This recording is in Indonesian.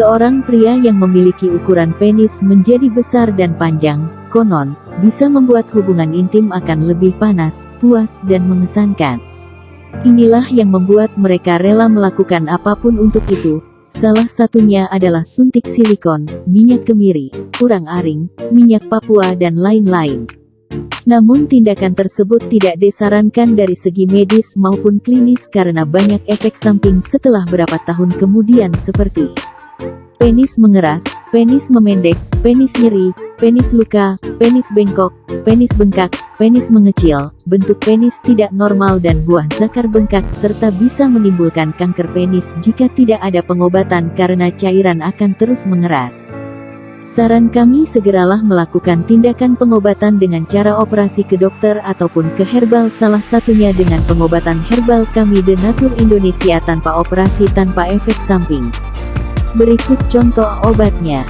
Seorang pria yang memiliki ukuran penis menjadi besar dan panjang, konon, bisa membuat hubungan intim akan lebih panas, puas dan mengesankan. Inilah yang membuat mereka rela melakukan apa pun untuk itu. Salah satunya adalah suntik silikon, minyak kemiri, urang aring, minyak papua dan lain-lain. Namun tindakan tersebut tidak disarankan dari segi medis maupun klinis karena banyak efek samping setelah berapa tahun kemudian seperti penis mengeras, penis memendek, penis nyeri, penis luka, penis bengkok, penis bengkak, penis mengecil, bentuk penis tidak normal dan buah zakar bengkak serta bisa menimbulkan kanker penis jika tidak ada pengobatan karena cairan akan terus mengeras. Saran kami segeralah melakukan tindakan pengobatan dengan cara operasi ke dokter ataupun ke herbal salah satunya dengan pengobatan herbal kami The Natur Indonesia tanpa operasi tanpa efek samping. Berikut contoh obatnya.